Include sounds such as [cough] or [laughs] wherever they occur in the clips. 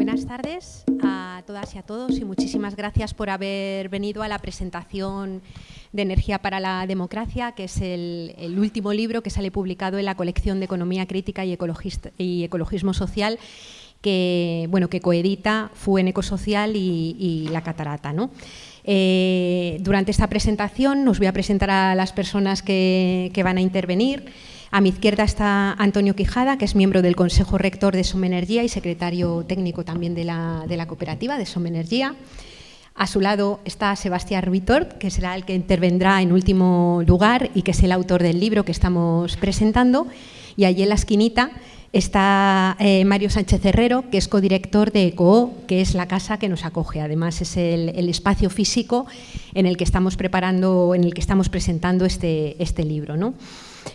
buenas tardes a todas y a todos y muchísimas gracias por haber venido a la presentación de Energía para la Democracia, que es el, último libro que sale publicado en la colección de Economía Crítica y, Ecologismo Social que, bueno, que coedita FUEN Ecosocial y, y La Catarata. Eh, durante esta presentación nos voy a presentar a las personas que, van a intervenir. A mi izquierda está Antonio Quijada, que es miembro del Consejo Rector de Somenergía y secretario técnico también de la, cooperativa de Somenergía. A su lado está Sebastián Ruitort, que será el que intervendrá en último lugar y que es el autor del libro que estamos presentando. Y allí en la esquinita Está eh, Mario Sánchez Herrero, que es codirector de ECOO, que es la casa que nos acoge. Además, es el, espacio físico en el que estamos preparando, en el que estamos presentando este, este libro. ¿no?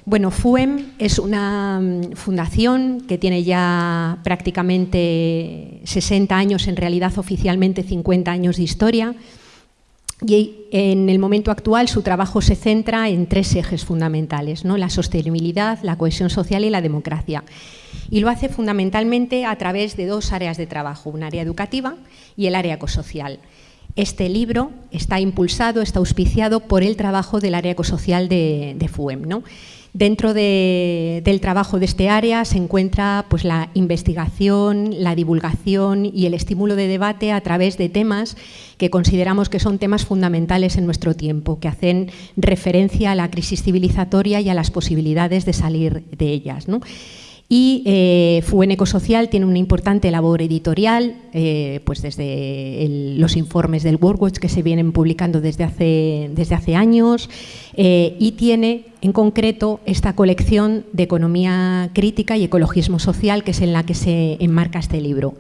Bueno, FUEM es una mm, fundación que tiene ya prácticamente 60 años, en realidad oficialmente 50 años de historia, y en el momento actual su trabajo se centra en tres ejes fundamentales, ¿no? la sostenibilidad, la cohesión social y la democracia. Y lo hace fundamentalmente a través de dos áreas de trabajo, un área educativa y el área ecosocial. Este libro está impulsado, está auspiciado por el trabajo del área ecosocial de, de FUEM. ¿no? Dentro del trabajo de este área se encuentra pues, la investigación, la divulgación y el estímulo de debate a través de temas que consideramos que son temas fundamentales en nuestro tiempo, que hacen referencia a la crisis civilizatoria y a las posibilidades de salir de ellas. Y eh, FUEN Ecosocial tiene una importante labor editorial, eh, pues desde los informes del WorldWatch que se vienen publicando desde hace, desde hace años, eh, y tiene en concreto esta colección de economía crítica y ecologismo social, que es en la que se enmarca este libro.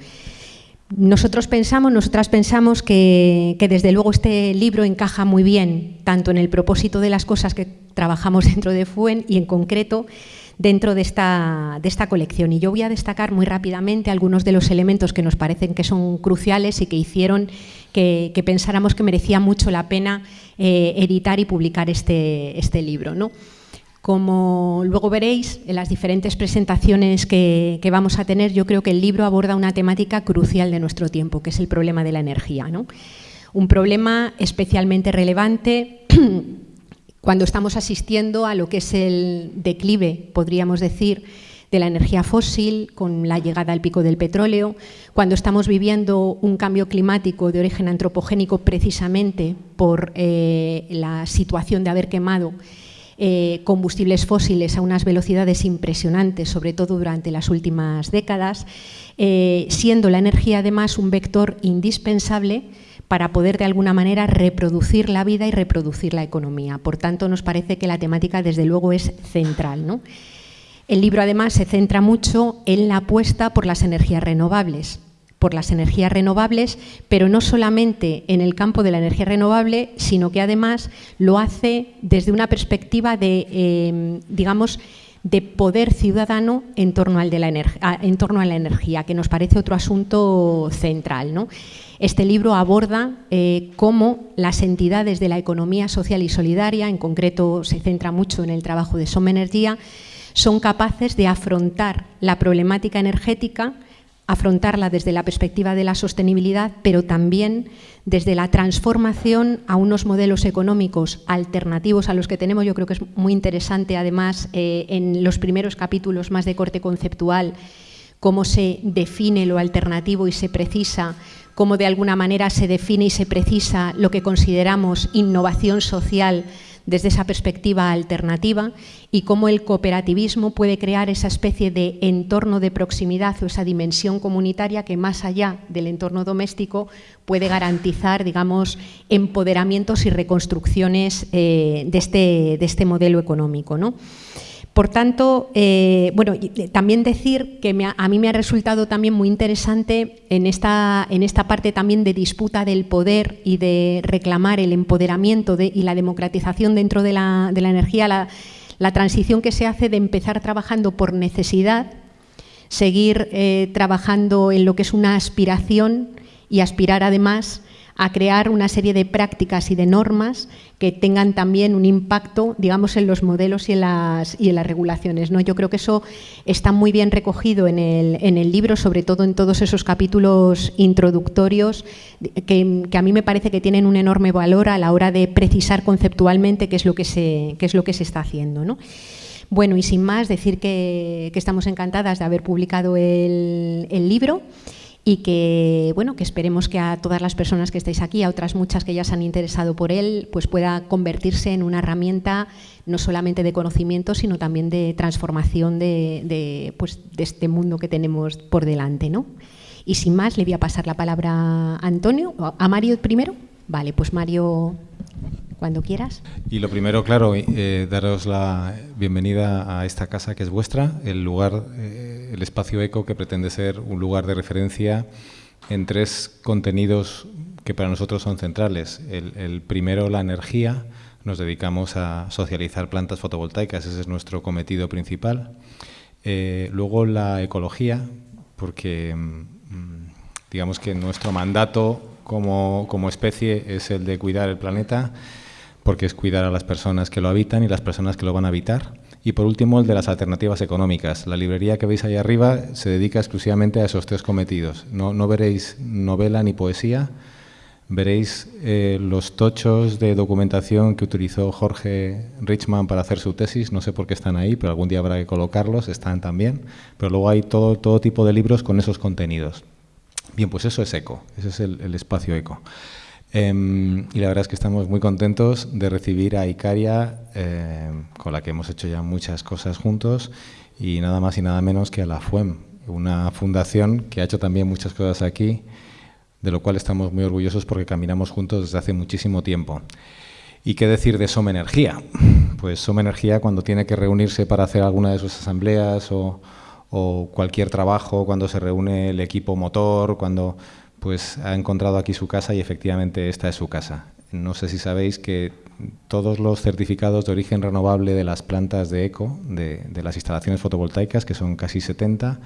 Nosotros pensamos, nosotras pensamos que, que, desde luego este libro encaja muy bien tanto en el propósito de las cosas que trabajamos dentro de FUEN y en concreto dentro de esta, de esta colección. Y yo voy a destacar muy rápidamente algunos de los elementos que nos parecen que son cruciales y que hicieron que, pensáramos que merecía mucho la pena eh, editar y publicar este, este libro. ¿no? Como luego veréis en las diferentes presentaciones que, que, vamos a tener, yo creo que el libro aborda una temática crucial de nuestro tiempo, que es el problema de la energía. ¿no? Un problema especialmente relevante [clears throat] cuando estamos asistiendo a lo que es el declive, podríamos decir, de la energía fósil, con la llegada al pico del petróleo, cuando estamos viviendo un cambio climático de origen antropogénico precisamente por eh, la situación de haber quemado eh, combustibles fósiles a unas velocidades impresionantes, sobre todo durante las últimas décadas, eh, siendo la energía además un vector indispensable para poder de alguna manera reproducir la vida y reproducir la economía. Por tanto, nos parece que la temática desde luego es central. El libro además se centra mucho en la apuesta por las energías renovables, por las energías renovables, pero no solamente en el campo de la energía renovable, sino que además lo hace desde una perspectiva de, eh, digamos, de poder ciudadano en torno, en torno a la energía, que nos parece otro asunto central. Este libro aborda eh, cómo las entidades de la economía social y solidaria, en concreto se centra mucho en el trabajo de Soma Energía, son capaces de afrontar la problemática energética afrontarla desde la perspectiva de la sostenibilidad, pero también desde la transformación a unos modelos económicos alternativos a los que tenemos. Yo creo que es muy interesante, además, eh, en los primeros capítulos más de corte conceptual, cómo se define lo alternativo y se precisa, cómo de alguna manera se define y se precisa lo que consideramos innovación social desde esa perspectiva alternativa y cómo el cooperativismo puede crear esa especie de entorno de proximidad o esa dimensión comunitaria que más allá del entorno doméstico puede garantizar, digamos, empoderamientos y reconstrucciones eh, de, este, de, este, modelo económico. ¿no? Por tanto, eh, bueno, eh, también decir que a mí me ha resultado también muy interesante en esta, en esta parte también de disputa del poder y de reclamar el empoderamiento y la democratización dentro de la, energía, la, transición que se hace de empezar trabajando por necesidad, seguir eh, trabajando en lo que es una aspiración y aspirar además a crear una serie de prácticas y de normas que tengan también un impacto, digamos, en los modelos y en las, y en las regulaciones. ¿no? Yo creo que eso está muy bien recogido en el, en el libro, sobre todo en todos esos capítulos introductorios, que, a mí me parece que tienen un enorme valor a la hora de precisar conceptualmente qué es lo que se, qué es lo que se está haciendo. ¿no? Bueno, y sin más, decir que, que estamos encantadas de haber publicado el, el libro y que bueno que esperemos que a todas las personas que estáis aquí, a otras muchas que ya se han interesado por él, pues pueda convertirse en una herramienta no solamente de conocimiento, sino también de transformación de, pues, de este mundo que tenemos por delante. ¿no? Y sin más, le voy a pasar la palabra a Antonio, a Mario primero. Vale, pues Mario, cuando quieras. Y lo primero, claro, eh, daros la bienvenida a esta casa que es vuestra, el lugar, eh, el espacio eco que pretende ser un lugar de referencia en tres contenidos que para nosotros son centrales. El, primero, la energía. Nos dedicamos a socializar plantas fotovoltaicas, ese es nuestro cometido principal. Eh, luego la ecología, porque mm, digamos que nuestro mandato como, como especie es el de cuidar el planeta porque es cuidar a las personas que lo habitan y las personas que lo van a habitar. Y por último, el de las alternativas económicas. La librería que veis ahí arriba se dedica exclusivamente a esos tres cometidos. No, no veréis novela ni poesía, veréis eh, los tochos de documentación que utilizó Jorge Richman para hacer su tesis, no sé por qué están ahí, pero algún día habrá que colocarlos, están también, pero luego hay todo, todo tipo de libros con esos contenidos. Bien, pues eso es ECO, ese es el, el espacio ECO. Em, y la verdad es que estamos muy contentos de recibir a Icaria, em, con la que hemos hecho ya muchas cosas juntos, y nada más y nada menos que a la FUEM, una fundación que ha hecho también muchas cosas aquí, de lo cual estamos muy orgullosos porque caminamos juntos desde hace muchísimo tiempo. ¿Y qué decir de Soma Energía? Pues Soma Energía cuando tiene que reunirse para hacer alguna de sus asambleas o, o cualquier trabajo, cuando se reúne el equipo motor, cuando pues ha encontrado aquí su casa y efectivamente esta es su casa. No sé si sabéis que todos los certificados de origen renovable de las plantas de eco, de, las instalaciones fotovoltaicas, que son casi 70,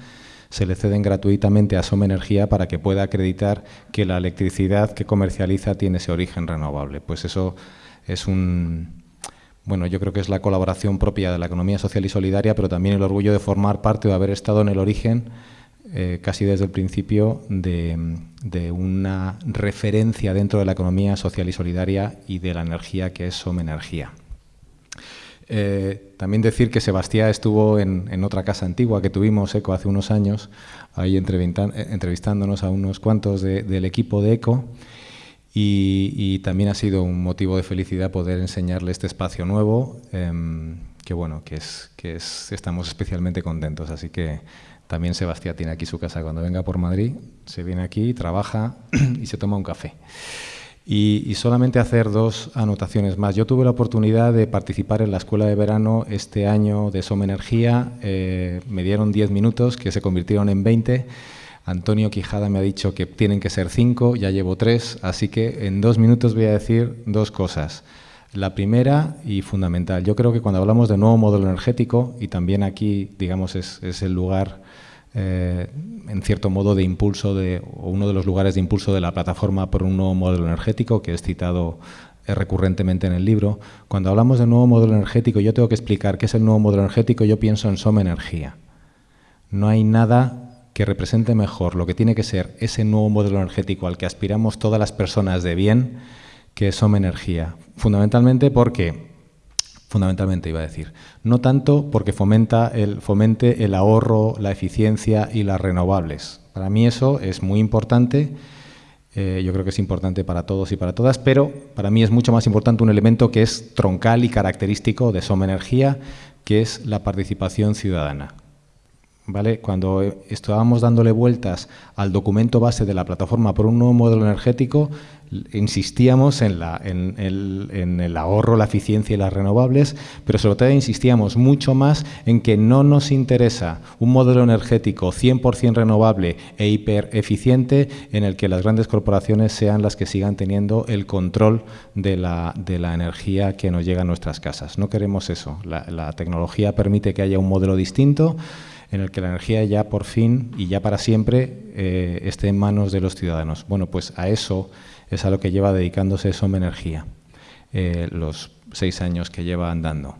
se le ceden gratuitamente a Soma Energía para que pueda acreditar que la electricidad que comercializa tiene ese origen renovable. Pues eso es un... Bueno, yo creo que es la colaboración propia de la economía social y solidaria, pero también el orgullo de formar parte o de haber estado en el origen eh, casi desde el principio de, una referencia dentro de la economía social y solidaria y de la energía que es Somenergía. Eh, también decir que Sebastián estuvo en, otra casa antigua que tuvimos, ECO, hace unos años, ahí eh, entrevistándonos a unos cuantos del equipo de ECO, y, también ha sido un motivo de felicidad poder enseñarle este espacio nuevo, em, que bueno, que, es, que es, estamos especialmente contentos, así que también Sebastián tiene aquí su casa. Cuando venga por Madrid, se viene aquí, trabaja [clears throat] y se toma un café. Y, solamente hacer dos anotaciones más. Yo tuve la oportunidad de participar en la escuela de verano este año de Soma Energía. Eh, me dieron 10 minutos que se convirtieron en 20. Antonio Quijada me ha dicho que tienen que ser 5, ya llevo 3, así que en dos minutos voy a decir dos cosas. La primera y fundamental, yo creo que cuando hablamos de nuevo modelo energético, y también aquí, digamos, es, es el lugar eh, en cierto modo de impulso de, uno de los lugares de impulso de la plataforma por un nuevo modelo energético que es citado eh, recurrentemente en el libro. Cuando hablamos de nuevo modelo energético, yo tengo que explicar qué es el nuevo modelo energético, yo pienso en Soma Energía. No hay nada que represente mejor lo que tiene que ser ese nuevo modelo energético al que aspiramos todas las personas de bien que Soma Energía. Fundamentalmente porque fundamentalmente iba a decir. No tanto porque fomenta el, fomente el ahorro, la eficiencia y las renovables. Para mí eso es muy importante, eh, yo creo que es importante para todos y para todas, pero para mí es mucho más importante un elemento que es troncal y característico de Soma Energía, que es la participación ciudadana. ¿Vale? Cuando estábamos dándole vueltas al documento base de la plataforma por un nuevo modelo energético, insistíamos en, el, ahorro, la eficiencia y las renovables, pero sobre todo insistíamos mucho más en que no nos interesa un modelo energético 100% renovable e hipereficiente en el que las grandes corporaciones sean las que sigan teniendo el control de la, energía que nos llega a nuestras casas. No queremos eso. La, tecnología permite que haya un modelo distinto en el que la energía ya por fin y ya para siempre eh, esté en manos de los ciudadanos. Bueno, pues a eso es a lo que lleva dedicándose Som Energía, eh, los seis años que lleva andando.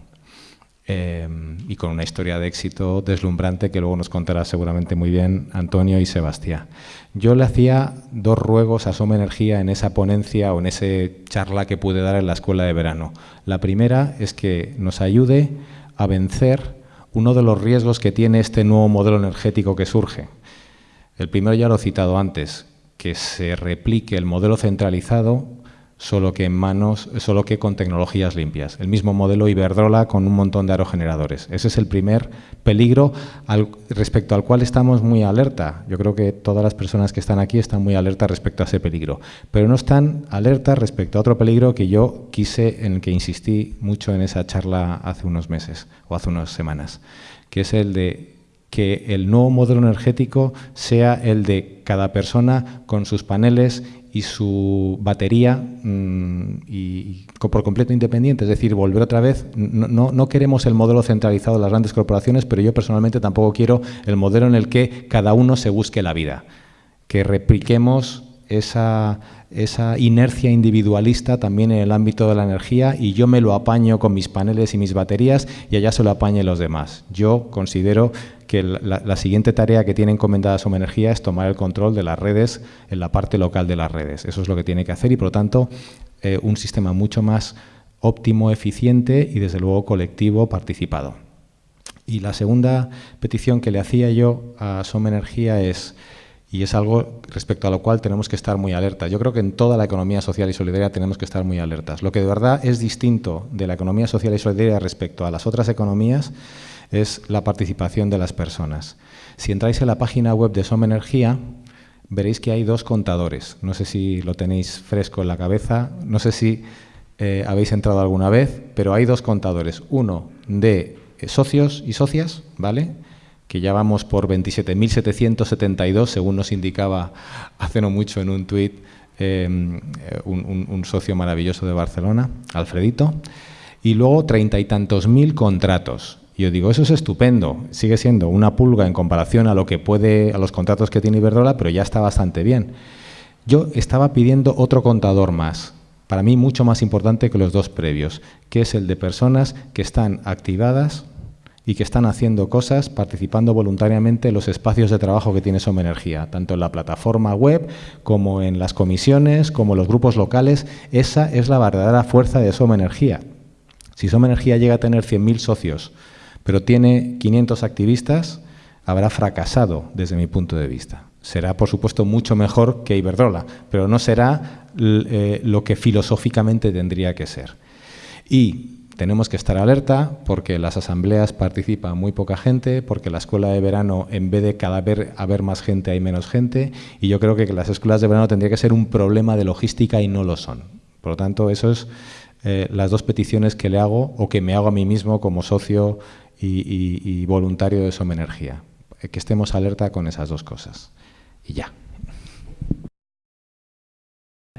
Eh, y con una historia de éxito deslumbrante que luego nos contará seguramente muy bien Antonio y Sebastián. Yo le hacía dos ruegos a Soma Energía en esa ponencia o en esa charla que pude dar en la escuela de verano. La primera es que nos ayude a vencer uno de los riesgos que tiene este nuevo modelo energético que surge. El primero ya lo he citado antes, que se replique el modelo centralizado solo que en manos, solo que con tecnologías limpias. El mismo modelo Iberdrola con un montón de aerogeneradores. Ese es el primer peligro respecto al cual estamos muy alerta. Yo creo que todas las personas que están aquí están muy alertas respecto a ese peligro, pero no están alertas respecto a otro peligro que yo quise, en el que insistí mucho en esa charla hace unos meses o hace unas semanas, que es el de que el nuevo modelo energético sea el de cada persona con sus paneles y su batería mm, y, por completo independiente, es decir, volver otra vez, no, no, queremos el modelo centralizado de las grandes corporaciones, pero yo personalmente tampoco quiero el modelo en el que cada uno se busque la vida, que repliquemos esa, esa inercia individualista también en el ámbito de la energía y yo me lo apaño con mis paneles y mis baterías y allá se lo apañen los demás. Yo considero que la, siguiente tarea que tiene encomendada Soma Energía es tomar el control de las redes en la parte local de las redes. Eso es lo que tiene que hacer y, por lo tanto, eh, un sistema mucho más óptimo, eficiente y, desde luego, colectivo, participado. Y la segunda petición que le hacía yo a Soma Energía es, y es algo respecto a lo cual tenemos que estar muy alertas. Yo creo que en toda la economía social y solidaria tenemos que estar muy alertas. Lo que de verdad es distinto de la economía social y solidaria respecto a las otras economías es la participación de las personas. Si entráis en la página web de Som Energía, veréis que hay dos contadores. No sé si lo tenéis fresco en la cabeza, no sé si eh, habéis entrado alguna vez, pero hay dos contadores. Uno de eh, socios y socias, ¿vale?, que ya vamos por 27.772, según nos indicaba hace no mucho en un tuit em, un, un, socio maravilloso de Barcelona, Alfredito, y luego treinta y tantos mil contratos yo digo, eso es estupendo, sigue siendo una pulga en comparación a lo que puede, a los contratos que tiene Iberdrola, pero ya está bastante bien. Yo estaba pidiendo otro contador más, para mí mucho más importante que los dos previos, que es el de personas que están activadas y que están haciendo cosas, participando voluntariamente en los espacios de trabajo que tiene Soma Energía, tanto en la plataforma web como en las comisiones, como en los grupos locales. Esa es la verdadera fuerza de Soma Energía. Si Soma Energía llega a tener 100.000 socios, pero tiene 500 activistas, habrá fracasado desde mi punto de vista. Será, por supuesto, mucho mejor que Iberdrola, pero no será eh, lo que filosóficamente tendría que ser. Y tenemos que estar alerta porque las asambleas participa muy poca gente, porque la escuela de verano, en vez de cada vez haber más gente, hay menos gente, y yo creo que las escuelas de verano tendría que ser un problema de logística y no lo son. Por lo tanto, eso es eh, las dos peticiones que le hago o que me hago a mí mismo como socio y, voluntario de Soma Energía. Eh, que estemos alerta con esas dos cosas. Y ya.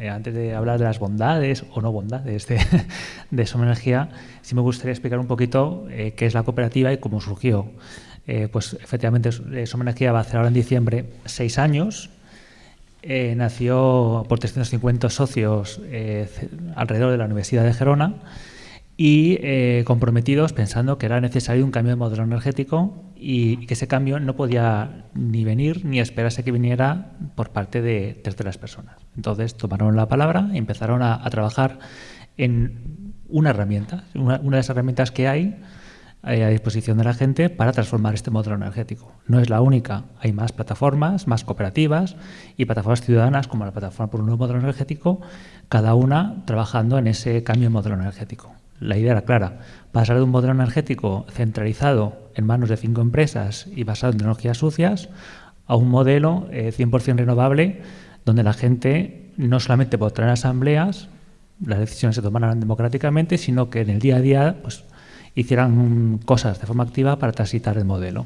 Eh, antes de hablar de las bondades o no bondades de, [laughs] de Soma Energía, sí me gustaría explicar un poquito eh, qué es la cooperativa y cómo surgió. pues efectivamente, Soma Energía va a hacer ahora en diciembre seis años. nació por 350 socios alrededor de la Universidad de Gerona y eh, comprometidos pensando que era necesario un cambio de modelo energético y que ese cambio no podía ni venir ni esperarse que viniera por parte de terceras personas. Entonces tomaron la palabra y empezaron a, trabajar en una herramienta, una, de las herramientas que hay eh, a disposición de la gente para transformar este modelo energético. No es la única, hay más plataformas, más cooperativas y plataformas ciudadanas como la Plataforma por un Nuevo Modelo Energético, cada una trabajando en ese cambio de modelo energético la idea era clara, pasar de un modelo energético centralizado en manos de cinco empresas y basado en tecnologías sucias a un modelo 100% eh, renovable donde la gente no solamente votará en asambleas, las decisiones se tomarán democráticamente, sino que en el día a día pues, hicieran cosas de forma activa para transitar el modelo.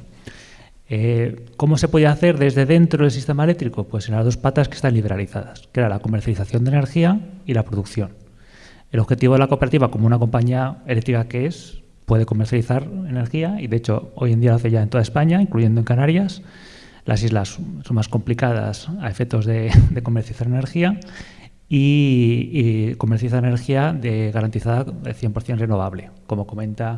Eh, ¿Cómo se podía hacer desde dentro del sistema eléctrico? Pues en las dos patas que están liberalizadas, que era la comercialización de energía y la producción. El objetivo de la cooperativa, como una compañía eléctrica que es, puede comercializar energía y de hecho hoy en día lo hace ya en toda España, incluyendo en Canarias. Las islas son más complicadas a efectos de, comercializar energía y, comercializa energía de garantizada de 100% renovable, como comenta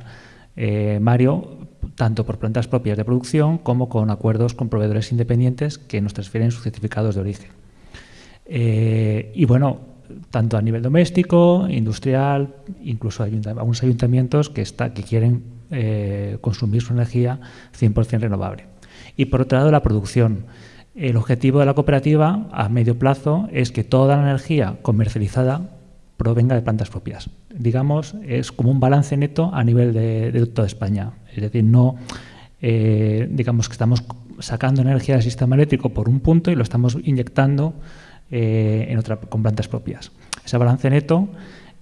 eh, Mario, tanto por plantas propias de producción como con acuerdos con proveedores independientes que nos transfieren sus certificados de origen. Eh, y bueno, tanto a nivel doméstico, industrial, incluso algunos ayuntamientos que quieren eh, consumir su energía 100% renovable. Y por otro lado, la producción. El objetivo de la cooperativa a medio plazo es que toda la energía comercializada provenga de plantas propias. Digamos, es como un balance neto a nivel de, toda España. Es decir, no, eh, digamos que estamos sacando energía del sistema eléctrico por un punto y lo estamos inyectando eh, en otra, con plantas propias. Ese balance neto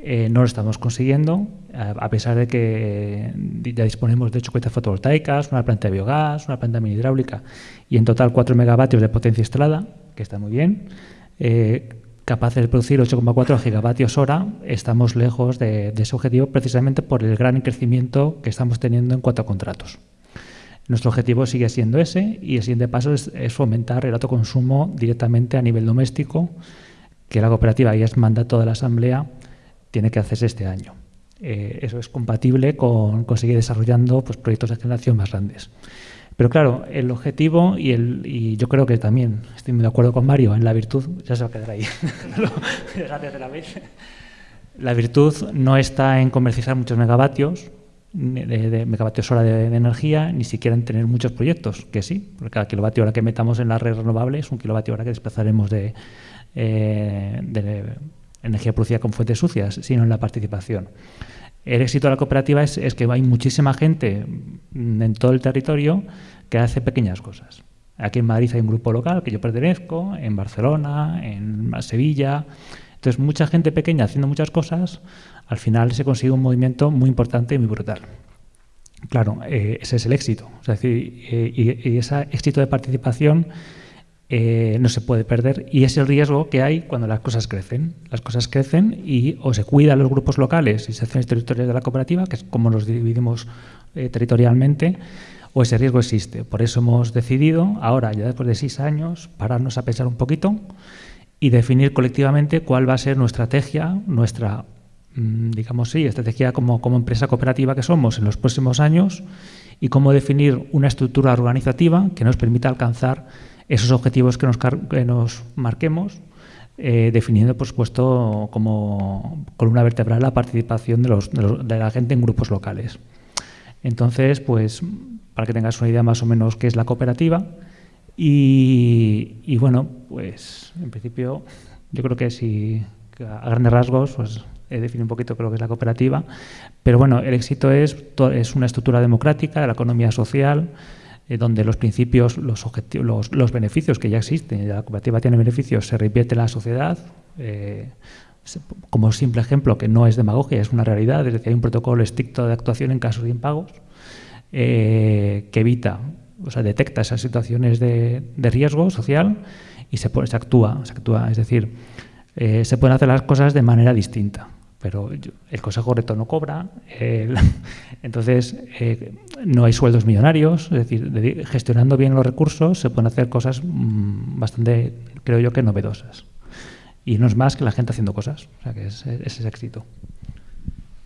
eh, no lo estamos consiguiendo, a pesar de que ya disponemos de 8 cuentas fotovoltaicas, una planta de biogás, una planta mini hidráulica y en total 4 megavatios de potencia instalada, que está muy bien. Eh, capaces de producir 8,4 gigavatios hora, estamos lejos de, ese objetivo precisamente por el gran crecimiento que estamos teniendo en cuanto a contratos. Nuestro objetivo sigue siendo ese y el siguiente paso es, fomentar el autoconsumo directamente a nivel doméstico, que la cooperativa y es mandato de la Asamblea tiene que hacerse este año. Eh, eso es compatible con, seguir desarrollando pues, proyectos de generación más grandes. Pero claro, el objetivo y, el, y yo creo que también estoy muy de acuerdo con Mario en la virtud, ya se va a quedar ahí, [laughs] la virtud no está en comercializar muchos megavatios, de, megavatios hora de, energía, ni siquiera en tener muchos proyectos, que sí, porque cada kilovatio hora que metamos en la red renovable es un kilovatio hora que desplazaremos de, eh, de energía producida con fuentes sucias, sino en la participación. El éxito de la cooperativa es, es, que hay muchísima gente en todo el territorio que hace pequeñas cosas. Aquí en Madrid hay un grupo local que yo pertenezco, en Barcelona, en Sevilla. Entonces, mucha gente pequeña haciendo muchas cosas al final se consigue un movimiento muy importante y muy brutal. Claro, eh, ese es el éxito. decir, eh, y, ese éxito de participación eh, no se puede perder y es el riesgo que hay cuando las cosas crecen. Las cosas crecen y o se cuidan los grupos locales y secciones territoriales de la cooperativa, que es como los dividimos territorialmente, o ese riesgo existe. Por eso hemos decidido, ahora, ya después de seis años, pararnos a pensar un poquito y definir colectivamente cuál va a ser nuestra estrategia, nuestra Mm, digamos sí, estrategia como, como empresa cooperativa que somos en los próximos años y cómo definir una estructura organizativa que nos permita alcanzar esos objetivos que nos, que nos marquemos, eh, definiendo, por supuesto, como columna vertebral la participación de, los, de, la gente en grupos locales. Entonces, pues, para que tengas una idea más o menos qué es la cooperativa, y, y bueno, pues, en principio, yo creo que si a grandes rasgos, pues he definido un poquito lo que es la cooperativa, pero bueno, el éxito es, es una estructura democrática de la economía social, eh, donde los principios, los, objetivos, los, beneficios que ya existen, la cooperativa tiene beneficios, se revierte en la sociedad, eh, como simple ejemplo, que no es demagogia, es una realidad, es decir, hay un protocolo estricto de actuación en casos de impagos eh, que evita, o sea, detecta esas situaciones de, riesgo social y se, se, actúa, se actúa, es decir, se pueden hacer las cosas de manera distinta pero el Consejo Rector no cobra, [laughs] entonces eh, no hay sueldos millonarios, es decir, gestionando bien los recursos se pueden hacer cosas mm, bastante, creo yo, que novedosas. Y no es más que la gente haciendo cosas, o sea que es, ese es éxito.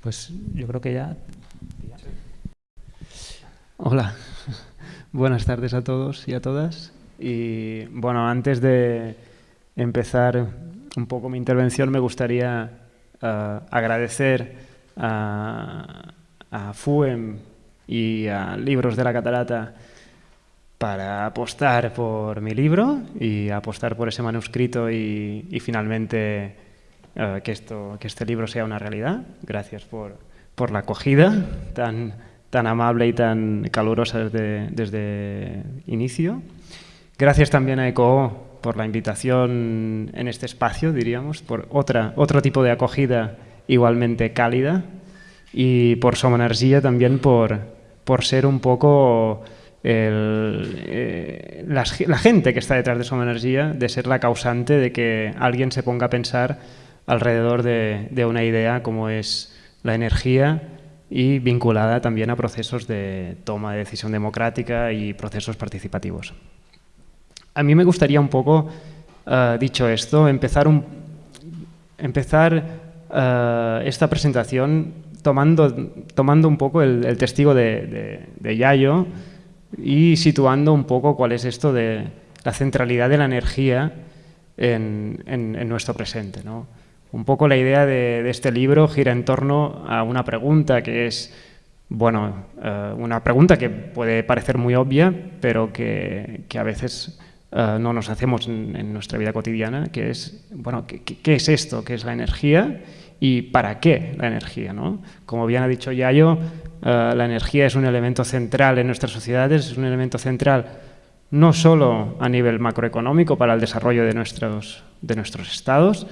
Pues yo creo que ya... Hola, buenas tardes a todos y a todas. Y bueno, antes de empezar un poco mi intervención me gustaría agradecer a, FUEM y a Libros de la Catarata para apostar por mi libro y apostar por ese manuscrito y, finalmente eh, que, esto, que este libro sea una realidad. Gracias por, por la acogida tan, tan amable y tan calurosa desde, desde inicio. Gracias también a ECO por la invitación en este espacio, diríamos, por otra, otro tipo de acogida igualmente cálida y por Soma Energía también por, por ser un poco eh, la, gente que está detrás de Soma Energía, de ser la causante de que alguien se ponga a pensar alrededor de, de una idea como es la energía y vinculada también a procesos de toma de decisión democrática y procesos participativos. A mí me gustaría un poco, eh, dicho esto, empezar empezar eh, esta presentación tomando, tomando un poco el, testigo de, Yayo y situando un poco cuál es esto de la centralidad de la energía en, nuestro presente. ¿no? Un poco la idea de, este libro gira en torno a una pregunta que es, bueno, eh, una pregunta que puede parecer muy obvia, pero que, a veces eh, no nos hacemos en, nuestra vida cotidiana, que es, bueno, ¿qué, ¿qué, es esto? ¿Qué es la energía? ¿Y para qué la energía? ¿no? Como bien ha dicho Yayo, eh, la energía es un elemento central en nuestras sociedades, es un elemento central no solo a nivel macroeconómico para el desarrollo de nuestros, de nuestros estados,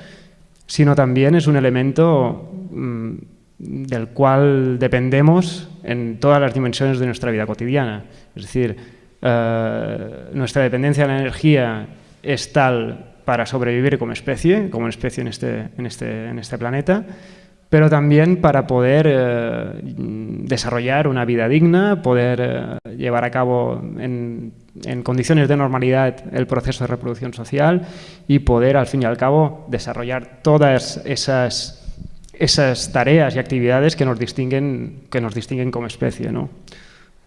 sino también es un elemento mm, del cual dependemos en todas las dimensiones de nuestra vida cotidiana. Es decir, eh, nuestra dependencia de la energía es tal para sobrevivir como especie, como especie en este, este, este planeta, pero también para poder eh, desarrollar una vida digna, poder eh, llevar a cabo en, condiciones de normalidad el proceso de reproducción social y poder, al fin y al cabo, desarrollar todas esas, esas tareas y actividades que nos distinguen, que nos distinguen como especie. ¿no?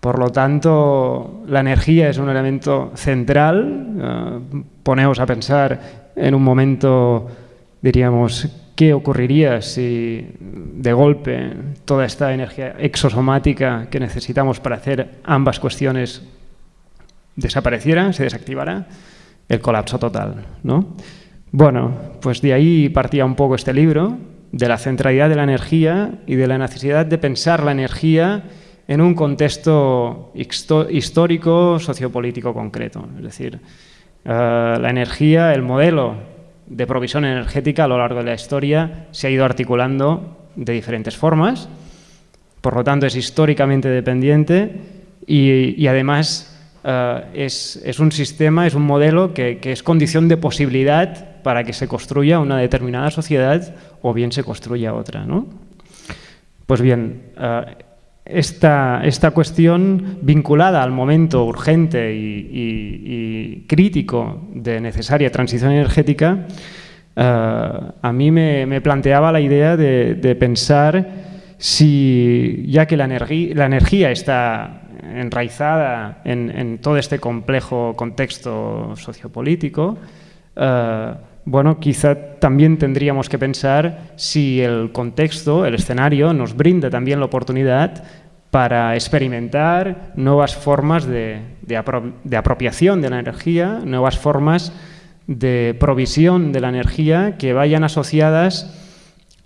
Por lo tanto, la energía es un elemento central. Eh, ponemos a pensar en un momento, diríamos, qué ocurriría si de golpe toda esta energía exosomática que necesitamos para hacer ambas cuestiones desapareciera, se desactivara, el colapso total. ¿no? Bueno, pues de ahí partía un poco este libro, de la centralidad de la energía y de la necesidad de pensar la energía en un contexto histórico, sociopolítico concreto. Es decir, eh, la energía, el modelo de provisión energética a lo largo de la historia se ha ido articulando de diferentes formas, por lo tanto es históricamente dependiente y, además eh, es, un sistema, es un modelo que, es condición de posibilidad para que se construya una determinada sociedad o bien se construya otra. ¿no? Pues bien, eh, esta, esta, cuestión vinculada al momento urgente y, crítico de necesaria transición energética, eh, a mí me, planteaba la idea de, pensar si, ya que la, la energía está enraizada en, todo este complejo contexto sociopolítico, eh, bueno, quizá también tendríamos que pensar si el contexto, el escenario, nos brinda también la oportunidad para experimentar nuevas formas de, apropiación de la energía, nuevas formas de provisión de la energía que vayan asociadas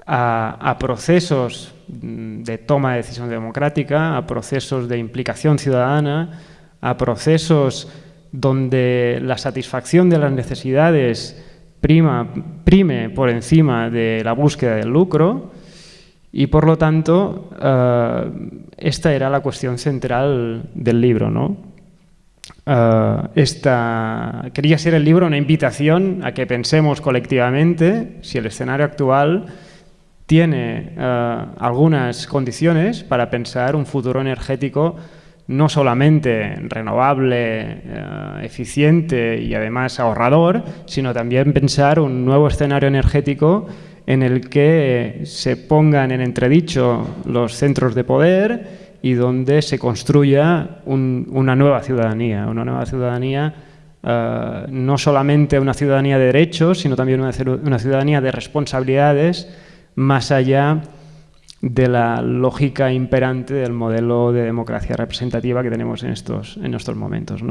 a, procesos de toma de decisión democrática, a procesos de implicación ciudadana, a procesos donde la satisfacción de las necesidades prima, prime por encima de la búsqueda del lucro y por lo tanto eh, esta era la cuestión central del libro. ¿no? Eh, esta, quería ser el libro una invitación a que pensemos colectivamente si el escenario actual tiene eh, algunas condiciones para pensar un futuro energético no solamente renovable, eficiente y además ahorrador, sino también pensar un nuevo escenario energético en el que se pongan en entredicho los centros de poder y donde se construya una nueva ciudadanía, una nueva ciudadanía eh, no solamente una ciudadanía de derechos, sino también una, una ciudadanía de responsabilidades más allá de la lógica imperante del modelo de democracia representativa que tenemos en estos, en estos momentos.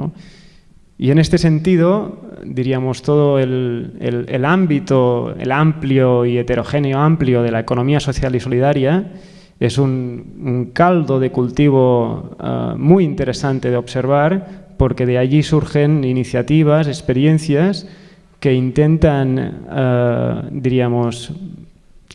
Y en este sentido, diríamos, todo el, ámbito, el amplio y heterogéneo amplio de la economía social y solidaria es un, caldo de cultivo eh, muy interesante de observar porque de allí surgen iniciativas, experiencias que intentan, eh, diríamos,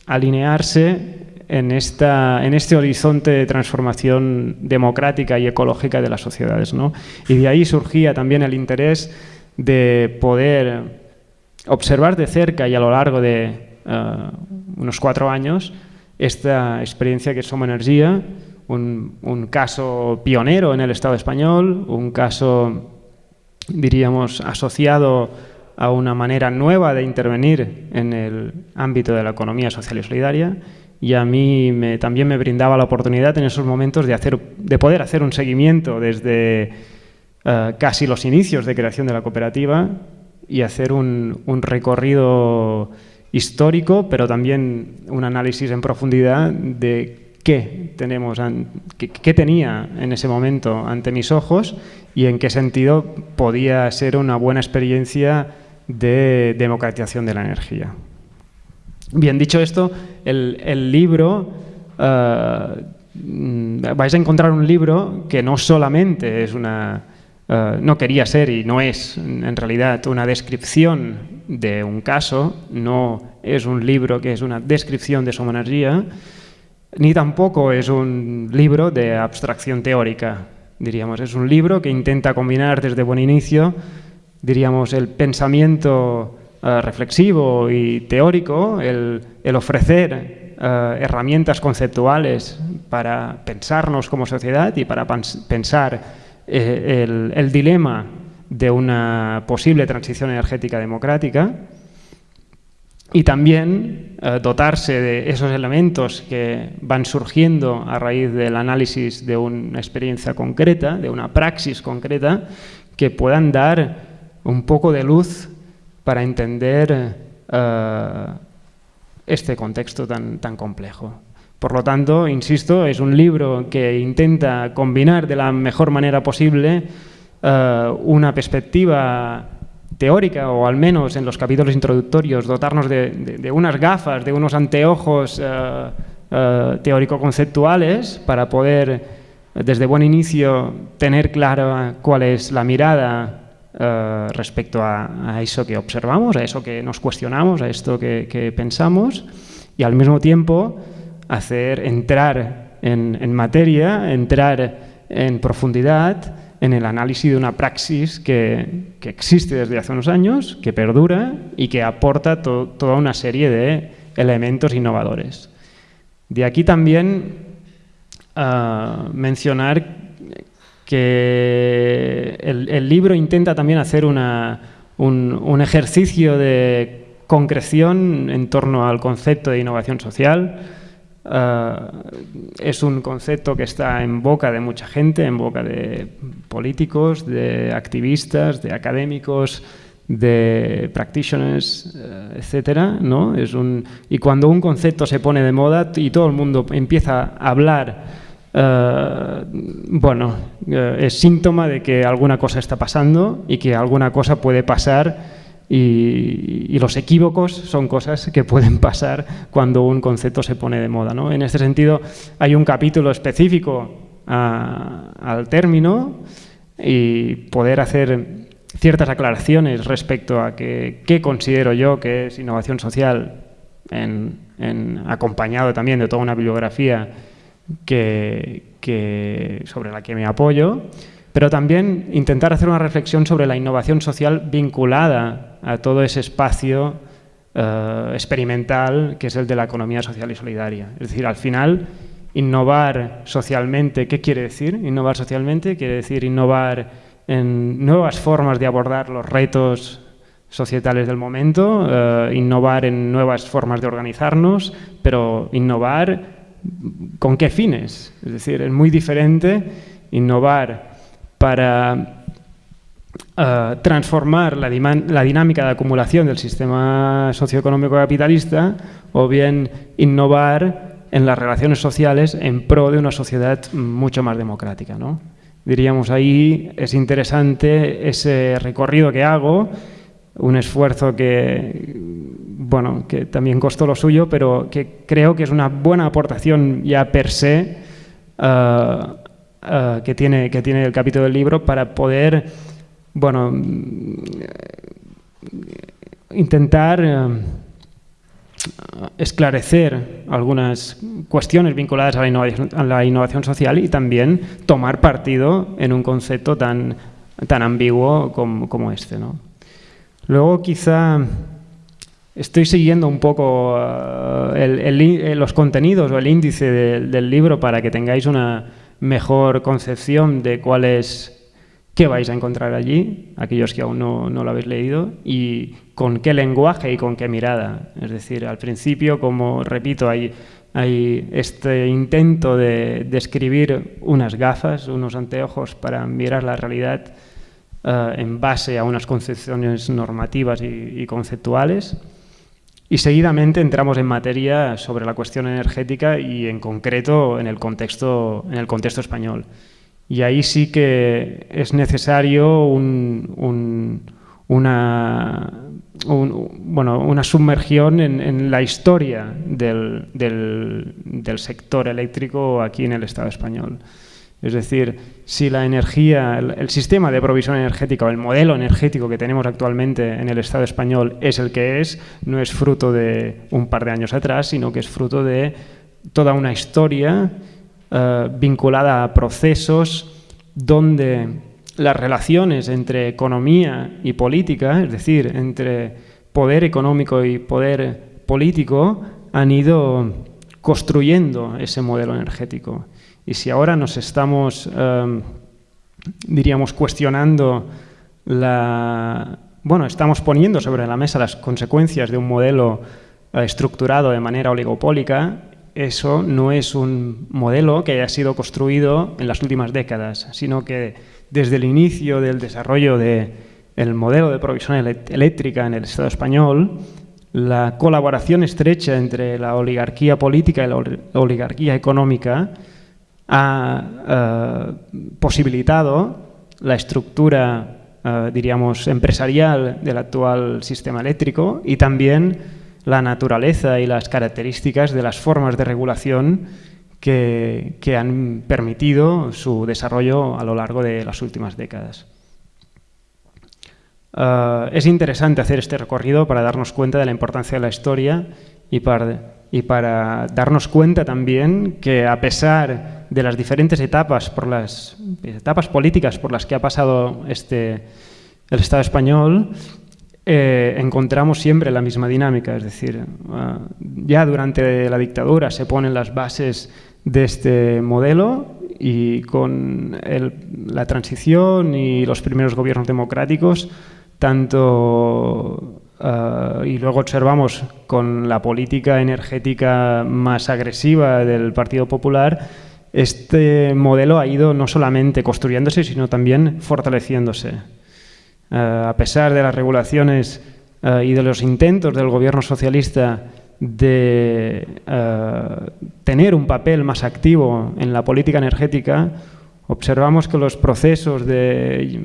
alinearse en, esta, en este horizonte de transformación democrática y ecológica de las sociedades. ¿no? Y de ahí surgía también el interés de poder observar de cerca y a lo largo de eh, unos cuatro años esta experiencia que es Soma Energía, un, caso pionero en el Estado español, un caso, diríamos, asociado a una manera nueva de intervenir en el ámbito de la economía social y solidaria y a mí también me brindaba la oportunidad en esos momentos de, hacer, de poder hacer un seguimiento desde eh, casi los inicios de creación de la cooperativa y hacer un, recorrido histórico, pero también un análisis en profundidad de qué, tenemos, qué, tenía en ese momento ante mis ojos y en qué sentido podía ser una buena experiencia de democratización de la energía. Bien, dicho esto, el, libro, eh, vais a encontrar un libro que no solamente es una, eh, no quería ser y no es en realidad una descripción de un caso, no es un libro que es una descripción de su energía, ni tampoco es un libro de abstracción teórica, diríamos. Es un libro que intenta combinar desde buen inicio, diríamos, el pensamiento eh, reflexivo y teórico, el, ofrecer eh, herramientas conceptuales para pensarnos como sociedad y para pensar eh, el, dilema de una posible transición energética democrática y también dotarse de esos elementos que van surgiendo a raíz del análisis de una experiencia concreta, de una praxis concreta, que puedan dar un poco de luz para entender eh, este contexto tan, tan complejo. Por lo tanto, insisto, es un libro que intenta combinar de la mejor manera posible eh, una perspectiva teórica, o al menos en los capítulos introductorios, dotarnos de, unas gafas, de unos anteojos eh, teórico-conceptuales para poder, desde buen inicio, tener clara cuál es la mirada respecto a, eso que observamos, a eso que nos cuestionamos, a esto que pensamos, y al mismo tiempo hacer entrar en, materia, entrar en profundidad en el análisis de una praxis que, existe desde hace unos años, que perdura y que aporta toda una serie de elementos innovadores. De aquí también ah, mencionar que el, libro intenta también hacer un, un ejercicio de concreción en torno al concepto de innovación social, eh, es un concepto que está en boca de mucha gente, en boca de políticos, de activistas, de académicos, de practitioners, eh, etcétera, ¿no? Y cuando un concepto se pone de moda y todo el mundo empieza a hablar, eh, bueno, es síntoma de que alguna cosa está pasando y que alguna cosa puede pasar y, los equívocos son cosas que pueden pasar cuando un concepto se pone de moda. ¿no? En este sentido, hay un capítulo específico al término y poder hacer ciertas aclaraciones respecto a qué considero yo que es innovación social, acompañado también de toda una bibliografía que, sobre la que me apoyo pero también intentar hacer una reflexión sobre la innovación social vinculada a todo ese espacio eh, experimental que es el de la economía social y solidaria. Es decir, al final, innovar socialmente, ¿qué quiere decir? Innovar socialmente quiere decir innovar en nuevas formas de abordar los retos societales del momento, eh, innovar en nuevas formas de organizarnos, pero innovar con qué fines. Es decir, es muy diferente innovar para eh, transformar la, dinámica de acumulación del sistema socioeconómico capitalista o bien innovar en las relaciones sociales en pro de una sociedad mucho más democrática. ¿no? Diríamos ahí es interesante ese recorrido que hago, un esfuerzo que, bueno, que también costó lo suyo, pero que creo que es una buena aportación ya per se eh, eh, que, tiene, que tiene el capítulo del libro para poder, bueno, intentar eh, esclarecer algunas cuestiones vinculadas a la, innovación, a la, innovación, social y también tomar partido en un concepto tan, tan ambiguo como, como este. ¿no? Luego quizá estoy siguiendo un poco eh, los contenidos o el índice del libro para que tengáis una, mejor concepción de cuál es, qué vais a encontrar allí, aquellos que aún no, lo habéis leído, y con qué lenguaje y con qué mirada. Es decir, al principio, como repito, hay, hay este intento de describir unas gafas, unos anteojos para mirar la realidad eh, en base a unas concepciones normativas y, conceptuales. Y seguidamente entramos en materia sobre la cuestión energética y en concreto en el contexto, en el contexto español. Y ahí sí que es necesario una, bueno, una sumergión en, la historia del, del, sector eléctrico aquí en el Estado español. Es decir, si la energía, el, sistema de provisión energética o el modelo energético que tenemos actualmente en el Estado español es el que es, no es fruto de un par de años atrás, sino que es fruto de toda una historia eh, vinculada a procesos donde las relaciones entre economía y política, es decir, entre poder económico y poder político, han ido construyendo ese modelo energético. Y si ahora nos estamos, eh, diríamos, cuestionando la... Bueno, estamos poniendo sobre la mesa las consecuencias de un modelo eh, estructurado de manera oligopólica, eso no es un modelo que haya sido construido en las últimas décadas, sino que desde el inicio del desarrollo del modelo de provisión eléctrica en el Estado español, la colaboración estrecha entre la oligarquía política y la oligarquía económica ha eh, posibilitado la estructura, eh, diríamos, empresarial del actual sistema eléctrico y también la naturaleza y las características de las formas de regulación que, han permitido su desarrollo a lo largo de las últimas décadas. Eh, es interesante hacer este recorrido para darnos cuenta de la importancia de la historia y para, y para darnos cuenta también que a pesar de las diferentes etapas, por las etapas políticas por las que ha pasado este, el Estado español, eh, encontramos siempre la misma dinámica, es decir, ah, ya durante la dictadura se ponen las bases de este modelo y con la transición y los primeros gobiernos democráticos, tanto ah, y luego observamos con la política energética más agresiva del Partido Popular, este modelo ha ido no solamente construyéndose, sino también fortaleciéndose. Eh, a pesar de las regulaciones eh, y de los intentos del gobierno socialista de tener un papel más activo en la política energética, observamos que los procesos de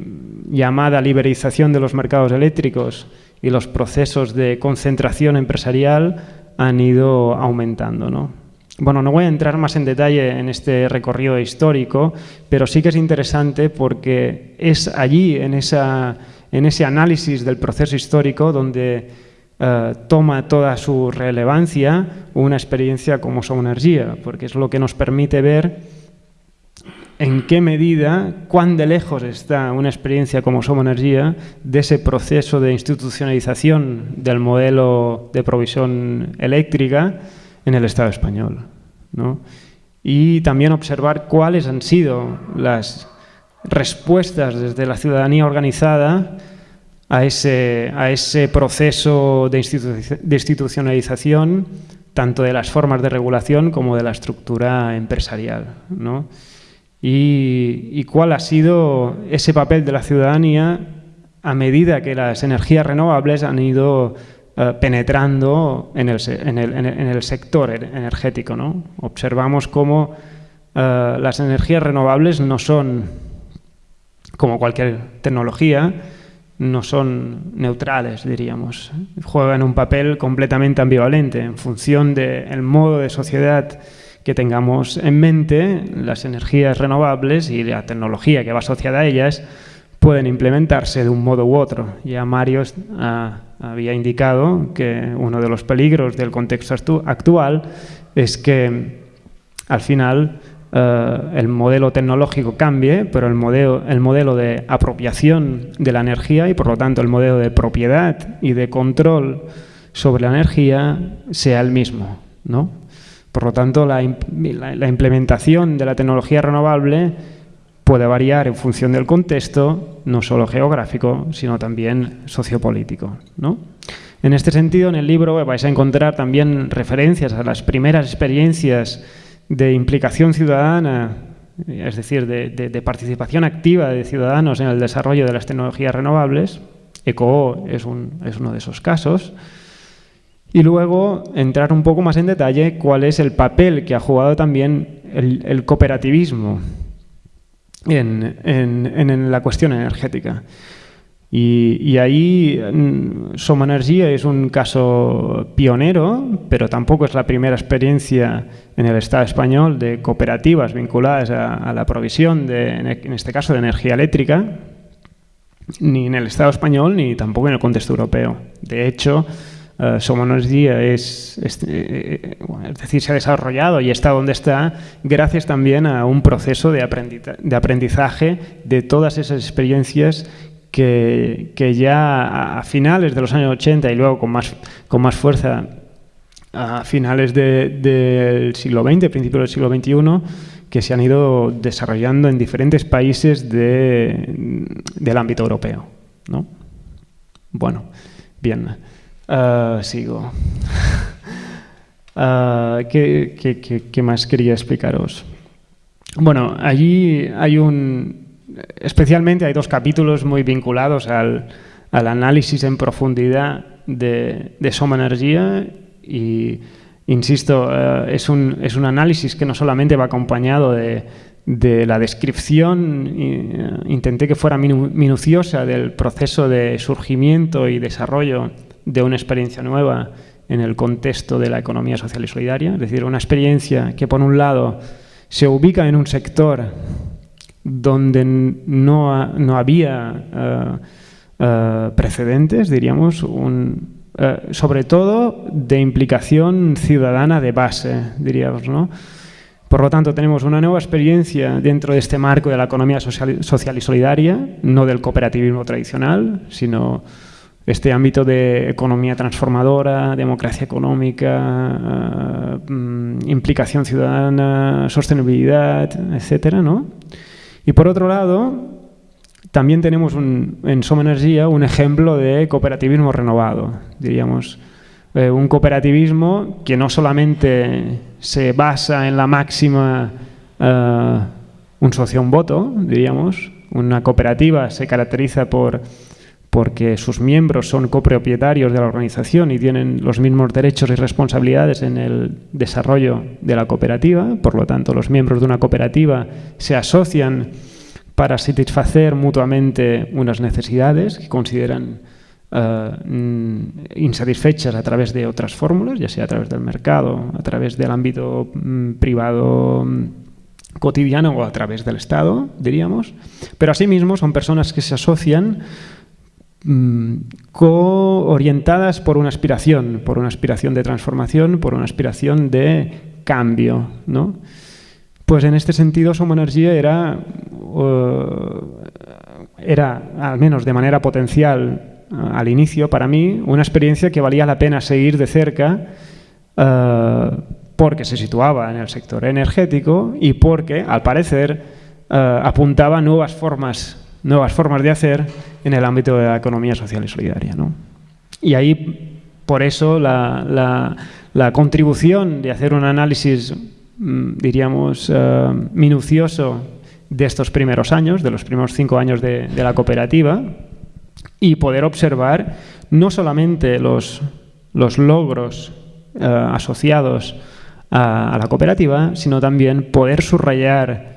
llamada liberalización de los mercados eléctricos y los procesos de concentración empresarial han ido aumentando. ¿no? Bueno, no voy a entrar más en detalle en este recorrido histórico, pero sí que es interesante porque es allí, en esa en ese análisis del proceso histórico donde eh, toma toda su relevancia una experiencia como Energía, porque es lo que nos permite ver en qué medida, cuán de lejos está una experiencia como Energía de ese proceso de institucionalización del modelo de provisión eléctrica en el Estado español. Y también observar cuáles han sido las respuestas desde la ciudadanía organizada a ese, a ese proceso de, institucionalización tanto de las formas de regulación como de la estructura empresarial. Y, cuál ha sido ese papel de la ciudadanía a medida que las energías renovables han ido eh, penetrando en el, sector energético. Observamos cómo eh, las energías renovables no son como cualquier tecnología, no son neutrales, diríamos. Juegan un papel completamente ambivalente en función del modo de sociedad que tengamos en mente, las energías renovables y la tecnología que va asociada a ellas pueden implementarse de un modo u otro. Ya Mario había indicado que uno de los peligros del contexto actual es que al final eh, el modelo tecnológico cambie, pero el modelo, el modelo de apropiación de la energía y por lo tanto el modelo de propiedad y de control sobre la energía sea el mismo. Por lo tanto, la, implementación de la tecnología renovable puede variar en función del contexto, no solo geográfico, sino también sociopolítico. ¿no? En este sentido, en el libro vais a encontrar también referencias a las primeras experiencias de implicación ciudadana, es decir, de, participación activa de ciudadanos en el desarrollo de las tecnologías renovables. ECO es, es uno de esos casos. Y luego entrar un poco más en detalle cuál es el papel que ha jugado también el, cooperativismo en, en, la cuestión energética. Y, ahí mm, Soma Energía es un caso pionero, pero tampoco es la primera experiencia en el Estado español de cooperativas vinculadas a, la provisión, de, en este caso, de energía eléctrica, ni en el Estado español ni tampoco en el contexto europeo. De hecho, uh, Soma Energía es, eh, es, decir, se ha desarrollado y está donde está gracias también a un proceso de aprendizaje de todas esas experiencias que, ya a finales de los años 80 y luego con más, con más fuerza a finales del siglo XX, principios del siglo XXI, que se han ido desarrollando en diferentes países de, del ámbito europeo. ¿no? Bueno, bien, uh, sigo. [laughs] Uh, ¿qué, más quería explicaros? Bueno, allí hay un, especialmente hay dos capítulos muy vinculados al, análisis en profundidad de, Soma Energía y, insisto, eh, es, un, es, un, análisis que no solamente va acompañado de, la descripción, intenté que fuera minuciosa del proceso de surgimiento y desarrollo de una experiencia nueva en el contexto de la economía social y solidaria, es decir, una experiencia que por un lado se ubica en un sector donde no, no había eh, eh, precedentes, diríamos, eh, sobre todo de implicación ciudadana de base, diríamos, ¿no? Por lo tanto, tenemos una nueva experiencia dentro de este marco de la economía social, social y solidaria, no del cooperativismo tradicional, sino este ámbito de economía transformadora, democracia económica, mm, implicación ciudadana, sostenibilidad, etcétera, ¿no? Y por otro lado, también tenemos en Soma Energía un ejemplo de cooperativismo renovado, diríamos. Eh, un cooperativismo que no solamente se basa en la máxima uh, un socio un voto, diríamos. Una cooperativa se caracteriza por porque sus miembros son copropietarios de la organización y tienen los mismos derechos y responsabilidades en el desarrollo de la cooperativa. Por lo tanto, los miembros de una cooperativa se asocian para satisfacer mutuamente unas necesidades que consideran eh, mm, insatisfechas a través de otras fórmulas, ya sea a través del mercado, a través del ámbito mm, privado mm, cotidiano o a través del Estado, diríamos. Pero asimismo son personas que se asocian Mm, orientadas por una aspiración, por una aspiración de transformación, por una aspiración de cambio. ¿no? Pues en este sentido Soma Energía era, era, al menos de manera potencial al inicio, para mí, una experiencia que valía la pena seguir de cerca eh, porque se situaba en el sector energético y porque, al parecer, apuntaba nuevas formas nuevas formas de hacer en el ámbito de la economía social y solidaria. ¿no? Y ahí, por eso, la, contribución de hacer un análisis, mm, diríamos, eh, minucioso de estos primeros años, de los primeros cinco años de, la cooperativa, y poder observar no solamente los, los logros eh, asociados a la cooperativa, sino también poder subrayar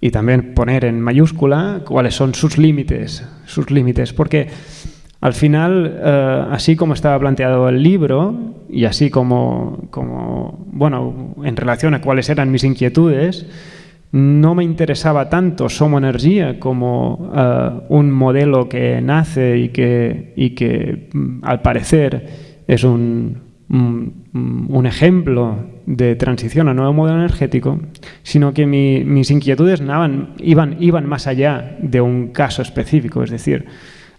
y también poner en mayúscula cuáles son sus límites, sus límites, porque al final, eh, así como estaba planteado el libro y así como, como, bueno, en relación a cuáles eran mis inquietudes, no me interesaba tanto Somo Energía como eh, un modelo que nace y que, y que mm, al parecer es un, un ejemplo de transición a nuevo modelo energético, sino que mis inquietudes iban, más allá de un caso específico. Es decir,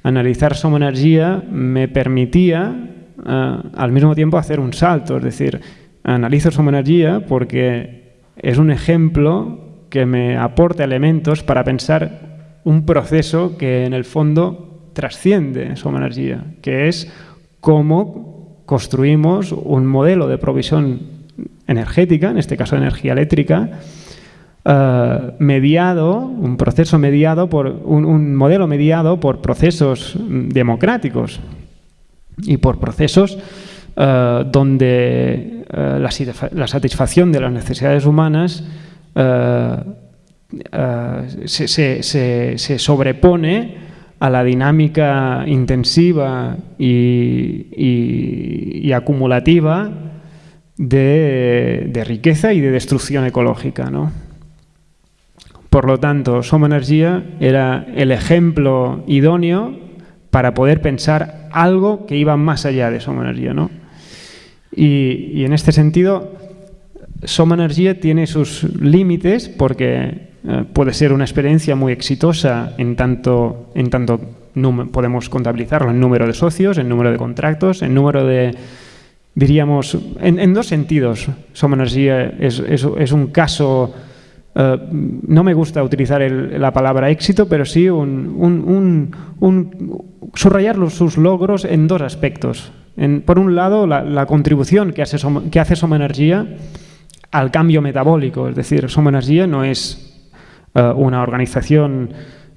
analizar Soma Energía me permitía eh, al mismo tiempo hacer un salto. Es decir, analizo Soma Energía porque es un ejemplo que me aporta elementos para pensar un proceso que en el fondo trasciende Soma Energía, que es cómo construimos un modelo de provisión energética, en este caso energía eléctrica, eh, mediado, un proceso mediado por un, modelo mediado por procesos democráticos y por procesos eh, donde eh, la, satisfacción de las necesidades humanas se, sobrepone a la dinámica intensiva y, acumulativa de, riqueza y de destrucción ecológica. ¿no? Por lo tanto, Soma Energía era el ejemplo idóneo para poder pensar algo que iba más allá de Soma Energía. ¿no? Y, en este sentido, Soma Energía tiene sus límites porque eh, puede ser una experiencia muy exitosa en tanto, en tanto podemos contabilizarlo en número de socios, en número de contratos, en número de, diríamos, en, dos sentidos. Soma Energía es, es un caso eh, no me gusta utilizar la palabra éxito, pero sí un, subrayar sus logros en dos aspectos. por un lado, la, contribución que hace, que hace Soma Energía al cambio metabólico, es decir, Soma Energía no es eh, una organización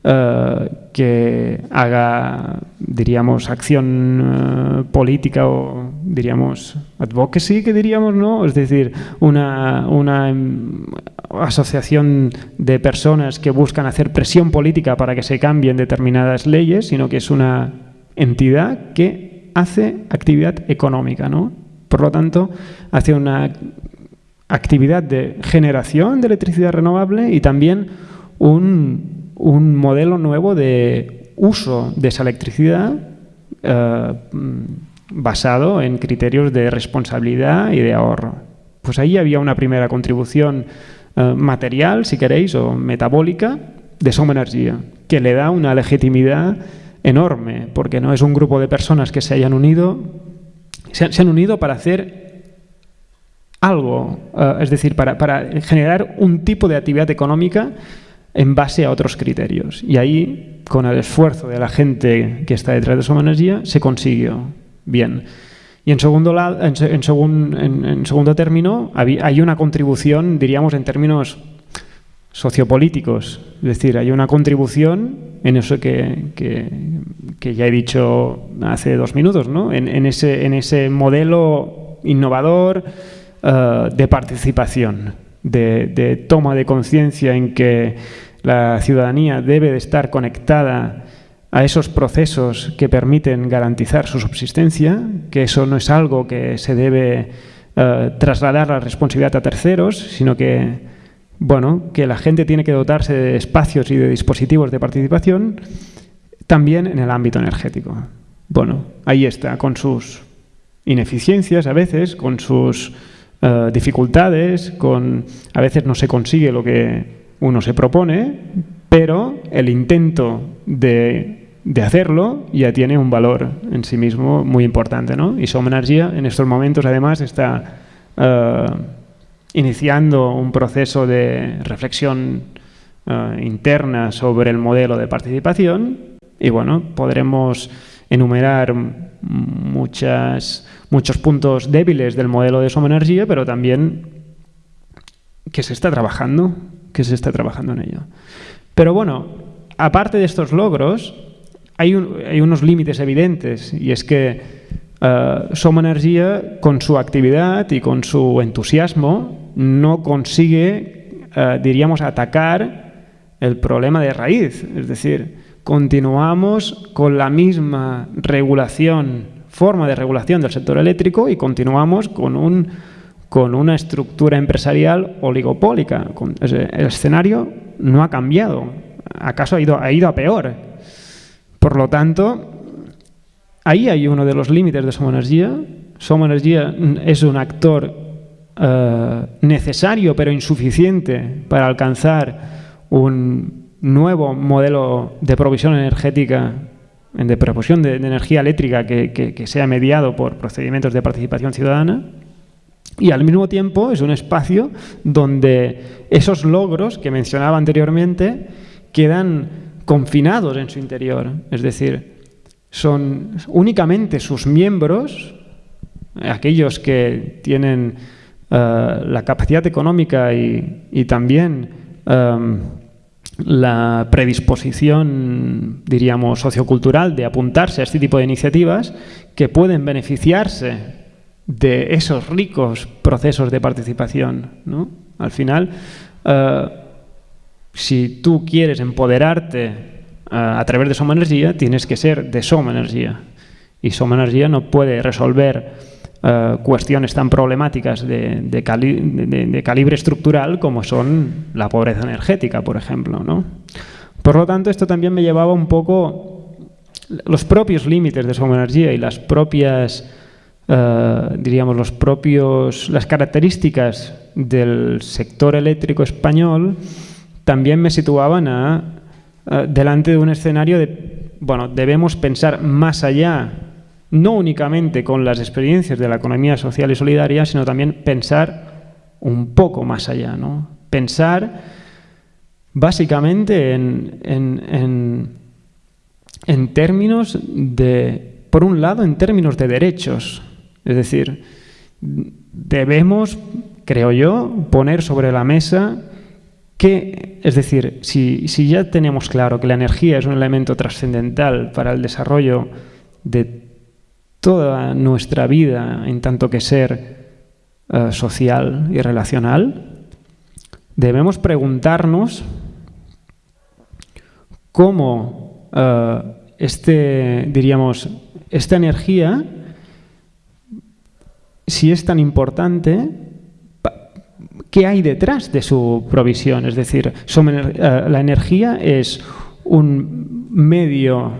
eh, que haga, diríamos, acción eh, política o, diríamos, advocacy, que diríamos, ¿no? Es decir, una, una em, asociación de personas que buscan hacer presión política para que se cambien determinadas leyes, sino que es una entidad que hace actividad económica, ¿no? Por lo tanto, hace una actividad de generación de electricidad renovable y también un un modelo nuevo de uso de esa electricidad eh, basado en criterios de responsabilidad y de ahorro. Pues ahí había una primera contribución eh, material, si queréis, o metabólica de Soma Energía, que le da una legitimidad enorme, porque no es un grupo de personas que se hayan unido, se, han unido para hacer algo, eh, es decir, para, para generar un tipo de actividad económica en base a otros criterios. Y ahí, con el esfuerzo de la gente que está detrás de Soma Energía, se consiguió bien. Y en segundo, en, en, segundo término, hay una contribución, diríamos, en términos sociopolíticos. Es decir, hay una contribución en eso que, que, ya he dicho hace dos minutos, ¿no? en, ese, en ese modelo innovador eh, de participación de, toma de conciencia en que la ciudadanía debe de estar conectada a esos procesos que permiten garantizar su subsistencia, que eso no es algo que se debe eh, trasladar la responsabilidad a terceros, sino que, bueno, que la gente tiene que dotarse de espacios y de dispositivos de participación también en el ámbito energético. Bueno, ahí está, con sus ineficiencias a veces, con sus eh, dificultades, con a veces no se consigue lo que uno se propone, pero el intento de, de hacerlo ya tiene un valor en sí mismo muy importante. ¿no? Y Soma Energía en estos momentos además está eh, iniciando un proceso de reflexión eh, interna sobre el modelo de participación y bueno, podremos enumerar muchas muchos puntos débiles del modelo de Soma Energía, pero también que se está trabajando, que se está trabajando en ello. Pero bueno, aparte de estos logros, hay, unos límites evidentes y es que uh, Soma Energía, con su actividad y con su entusiasmo, no consigue, eh, diríamos, atacar el problema de raíz. Es decir, continuamos con la misma regulación forma de regulación del sector eléctrico y continuamos con, un, con una estructura empresarial oligopólica. El escenario no ha cambiado, acaso ha ido, ha ido a peor. Por lo tanto, ahí hay uno de los límites de Soma Energía. Soma Energía es un actor eh, necesario pero insuficiente para alcanzar un nuevo modelo de provisión energética de proporción de, energía eléctrica que, sea mediado por procedimientos de participación ciudadana. Y al mismo tiempo es un espacio donde esos logros que mencionaba anteriormente quedan confinados en su interior. Es decir, son únicamente sus miembros, aquellos que tienen eh, la capacidad económica y, también em, la predisposición, diríamos, sociocultural de apuntarse a este tipo de iniciativas que pueden beneficiarse de esos ricos procesos de participación. ¿no? Al final, eh, si tú quieres empoderarte eh, a través de Soma Energía, tienes que ser de Soma Energía. Y Soma Energía no puede resolver eh, cuestiones tan problemáticas de, calibre estructural como son la pobreza energética, por ejemplo. ¿no? Por lo tanto, esto también me llevaba un poco los propios límites de Soma Energía y las propias eh, diríamos, los propios, las características del sector eléctrico español también me situaban a, delante de un escenario de, bueno, debemos pensar más allá, no únicamente con las experiencias de la economía social y solidaria, sino también pensar un poco más allá, ¿no? Pensar básicamente en, en, en términos de, por un lado, en términos de derechos, es decir, debemos, creo yo, poner sobre la mesa que, es decir, si, ya tenemos claro que la energía es un elemento trascendental para el desarrollo de toda nuestra vida en tanto que ser eh, social y relacional, debemos preguntarnos cómo eh, este, diríamos, esta energía si es tan importante, ¿qué hay detrás de su provisión? Es decir, eh, la energía es un medio,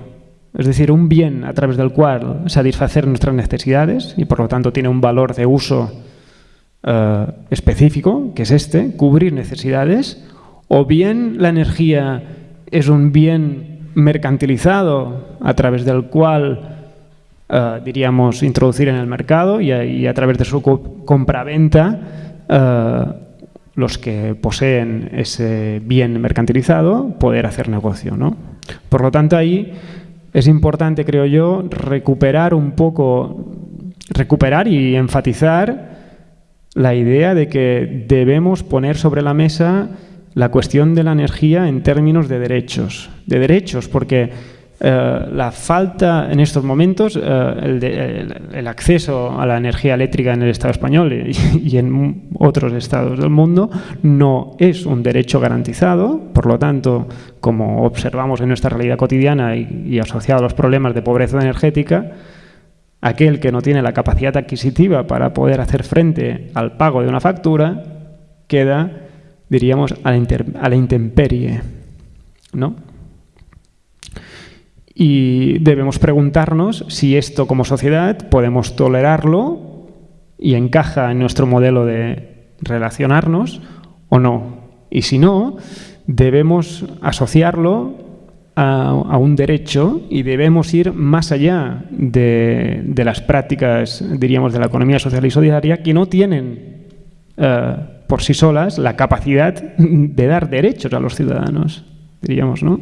es decir, un bien a través del cual satisfacer nuestras necesidades y por lo tanto tiene un valor de uso eh, específico, que es este, cubrir necesidades, o bien la energía es un bien mercantilizado a través del cual eh, diríamos, introducir en el mercado y a, través de su compraventa eh, los que poseen ese bien mercantilizado poder hacer negocio. ¿no? Por lo tanto, ahí es importante, creo yo, recuperar un poco, recuperar y enfatizar la idea de que debemos poner sobre la mesa la cuestión de la energía en términos de derechos. De derechos, porque eh, la falta en estos momentos, eh, el, acceso a la energía eléctrica en el Estado español [laughs] y, en otros estados del mundo no es un derecho garantizado, por lo tanto, como observamos en nuestra realidad cotidiana y, asociado a los problemas de pobreza energética, aquel que no tiene la capacidad adquisitiva para poder hacer frente al pago de una factura queda, diríamos, a la, a la intemperie. ¿no? Y debemos preguntarnos si esto como sociedad podemos tolerarlo y encaja en nuestro modelo de relacionarnos o no. Y si no, debemos asociarlo a, un derecho y debemos ir más allá de, las prácticas, diríamos, de la economía social y solidaria que no tienen eh, por sí solas la capacidad de dar derechos a los ciudadanos, diríamos, ¿no?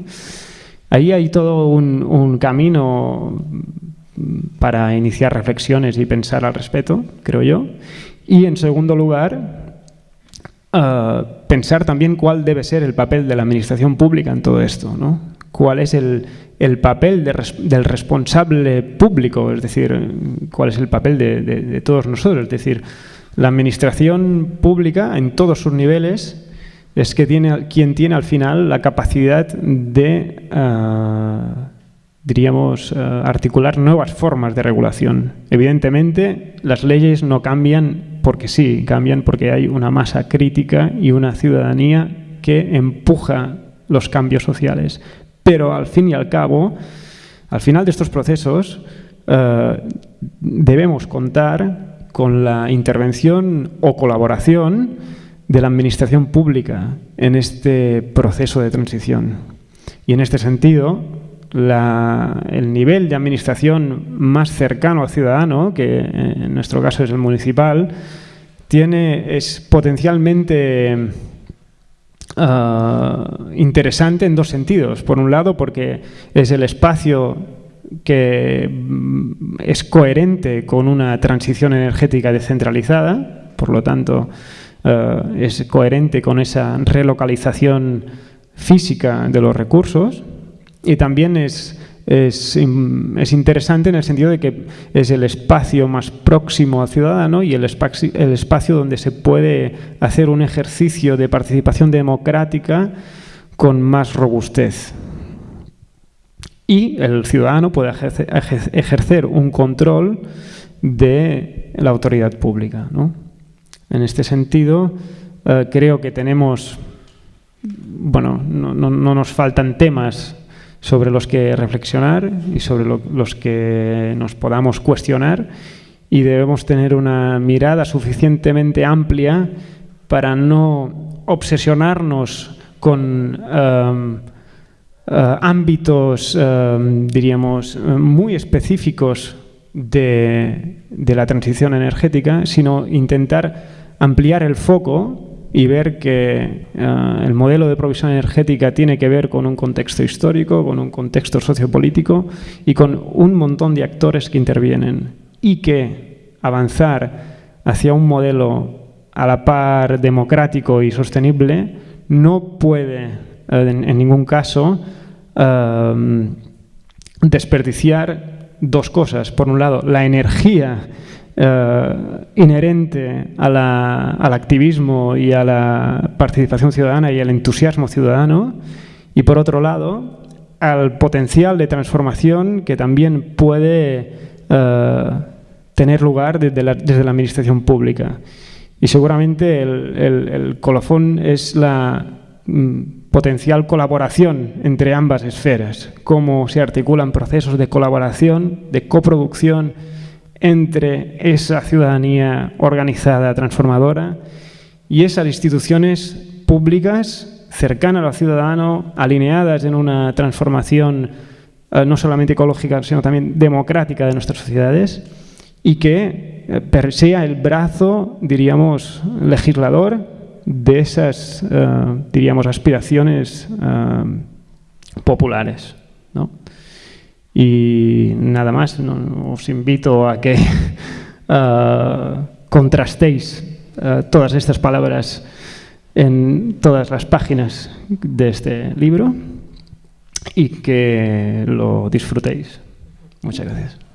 Ahí hay todo un, camino para iniciar reflexiones y pensar al respecto, creo yo. Y en segundo lugar, eh, pensar también cuál debe ser el papel de la administración pública en todo esto, ¿no? cuál es el, papel del responsable público, es decir, cuál es el papel de todos nosotros. Es decir, la administración pública en todos sus niveles es que tiene, quien tiene al final la capacidad de, eh, diríamos, eh, articular nuevas formas de regulación. Evidentemente, las leyes no cambian porque sí, cambian porque hay una masa crítica y una ciudadanía que empuja los cambios sociales. Pero al fin y al cabo, al final de estos procesos, eh, debemos contar con la intervención o colaboración de la administración pública en este proceso de transición. Y en este sentido, el nivel de administración más cercano al ciudadano, que en nuestro caso es el municipal, tiene, es potencialmente ah, interesante en dos sentidos. Por un lado, porque es el espacio que mm, es coherente con una transición energética descentralizada, por lo tanto, ah, es coherente con esa relocalización física de los recursos y también es es, interesante en el sentido de que es el espacio más próximo al ciudadano y el espacio, el espacio donde se puede hacer un ejercicio de participación democrática con más robustez. Y el ciudadano puede ejercer, un control de la autoridad pública. En este sentido, eh, creo que tenemos, bueno, no, no nos faltan temas sobre los que reflexionar y sobre los que nos podamos cuestionar y debemos tener una mirada suficientemente amplia para no obsesionarnos con um, uh, ámbitos, um, diríamos, muy específicos de la transición energética, sino intentar ampliar el foco y ver que eh, el modelo de provisión energética tiene que ver con un contexto histórico, con un contexto sociopolítico y con un montón de actores que intervienen y que avanzar hacia un modelo a la par democrático y sostenible no puede eh, en, ningún caso eh, desperdiciar dos cosas. Por un lado, la energía eh, inherente al activismo y a la participación ciudadana y al entusiasmo ciudadano, y por otro lado, al potencial de transformación que también puede eh, tener lugar desde la, administración pública. Y seguramente el, colofón es la mm, potencial colaboración entre ambas esferas, cómo se articulan procesos de colaboración, de coproducción, entre esa ciudadanía organizada, transformadora, y esas instituciones públicas cercanas al ciudadano, alineadas en una transformación eh, no solamente ecológica, sino también democrática de nuestras sociedades, y que eh, sea el brazo, diríamos, legislador de esas, eh, diríamos, aspiraciones populares. Y nada más, os invito a que uh, [laughs] contrastéis uh, todas estas palabras en todas las páginas de este libro y que lo disfrutéis. Muchas gracias.